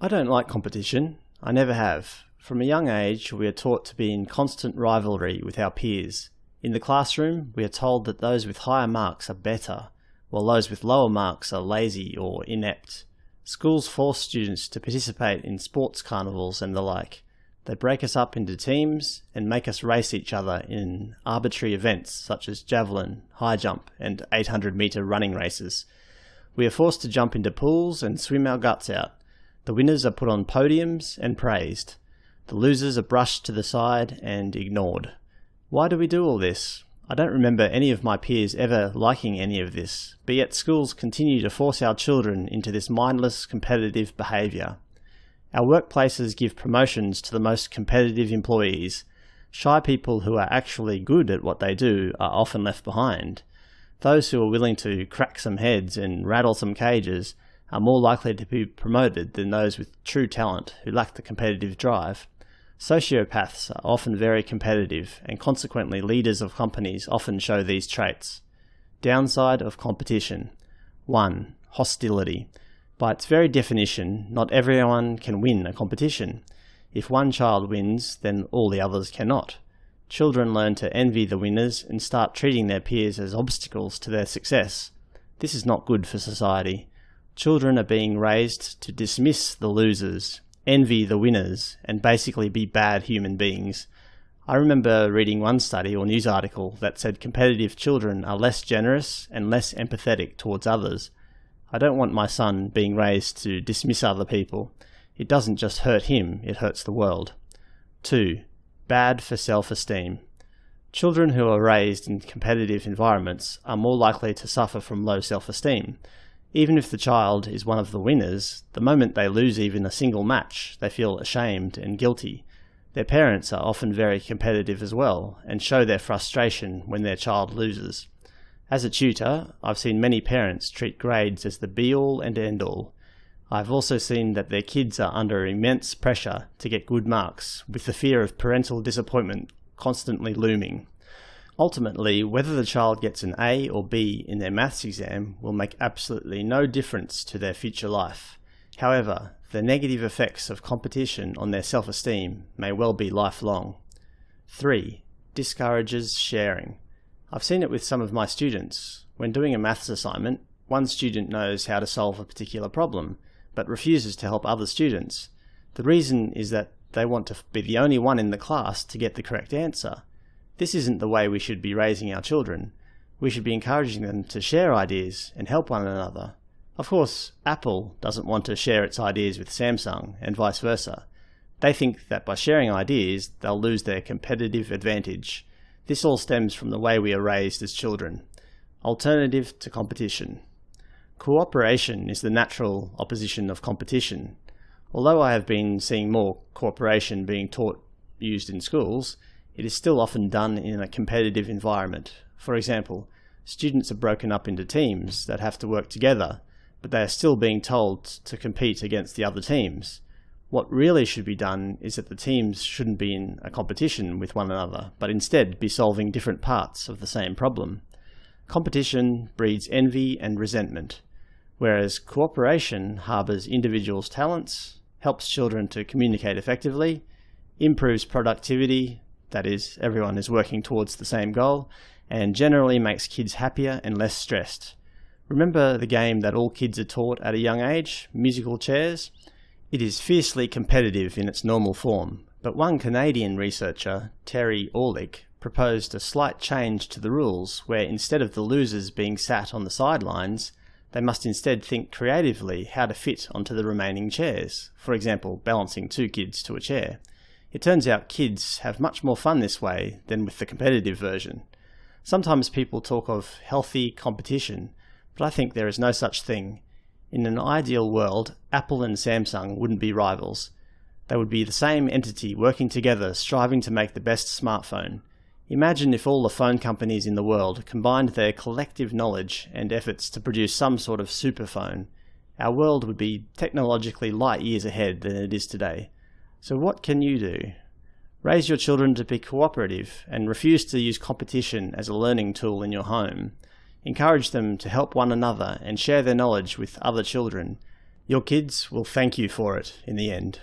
I don't like competition. I never have. From a young age, we are taught to be in constant rivalry with our peers. In the classroom, we are told that those with higher marks are better, while those with lower marks are lazy or inept. Schools force students to participate in sports carnivals and the like. They break us up into teams and make us race each other in arbitrary events such as javelin, high jump, and 800 metre running races. We are forced to jump into pools and swim our guts out. The winners are put on podiums and praised. The losers are brushed to the side and ignored. Why do we do all this? I don't remember any of my peers ever liking any of this, but yet schools continue to force our children into this mindless competitive behaviour. Our workplaces give promotions to the most competitive employees. Shy people who are actually good at what they do are often left behind. Those who are willing to crack some heads and rattle some cages are more likely to be promoted than those with true talent who lack the competitive drive. Sociopaths are often very competitive, and consequently leaders of companies often show these traits. Downside of competition 1. Hostility. By its very definition, not everyone can win a competition. If one child wins, then all the others cannot. Children learn to envy the winners and start treating their peers as obstacles to their success. This is not good for society. Children are being raised to dismiss the losers, envy the winners, and basically be bad human beings. I remember reading one study or news article that said competitive children are less generous and less empathetic towards others. I don't want my son being raised to dismiss other people. It doesn't just hurt him, it hurts the world. 2. Bad for self-esteem. Children who are raised in competitive environments are more likely to suffer from low self-esteem. Even if the child is one of the winners, the moment they lose even a single match, they feel ashamed and guilty. Their parents are often very competitive as well, and show their frustration when their child loses. As a tutor, I've seen many parents treat grades as the be-all and end-all. I've also seen that their kids are under immense pressure to get good marks, with the fear of parental disappointment constantly looming. Ultimately, whether the child gets an A or B in their maths exam will make absolutely no difference to their future life. However, the negative effects of competition on their self-esteem may well be lifelong. 3. Discourages sharing. I've seen it with some of my students. When doing a maths assignment, one student knows how to solve a particular problem, but refuses to help other students. The reason is that they want to be the only one in the class to get the correct answer. This isn't the way we should be raising our children. We should be encouraging them to share ideas and help one another. Of course, Apple doesn't want to share its ideas with Samsung and vice versa. They think that by sharing ideas, they'll lose their competitive advantage. This all stems from the way we are raised as children. Alternative to competition. Cooperation is the natural opposition of competition. Although I have been seeing more cooperation being taught used in schools, it is still often done in a competitive environment. For example, students are broken up into teams that have to work together, but they are still being told to compete against the other teams. What really should be done is that the teams shouldn't be in a competition with one another, but instead be solving different parts of the same problem. Competition breeds envy and resentment, whereas cooperation harbours individuals' talents, helps children to communicate effectively, improves productivity, that is, everyone is working towards the same goal, and generally makes kids happier and less stressed. Remember the game that all kids are taught at a young age, musical chairs? It is fiercely competitive in its normal form, but one Canadian researcher, Terry Orlick, proposed a slight change to the rules where instead of the losers being sat on the sidelines, they must instead think creatively how to fit onto the remaining chairs, for example balancing two kids to a chair. It turns out kids have much more fun this way than with the competitive version. Sometimes people talk of healthy competition, but I think there is no such thing. In an ideal world, Apple and Samsung wouldn't be rivals. They would be the same entity working together striving to make the best smartphone. Imagine if all the phone companies in the world combined their collective knowledge and efforts to produce some sort of superphone. Our world would be technologically light years ahead than it is today. So what can you do? Raise your children to be cooperative and refuse to use competition as a learning tool in your home. Encourage them to help one another and share their knowledge with other children. Your kids will thank you for it in the end.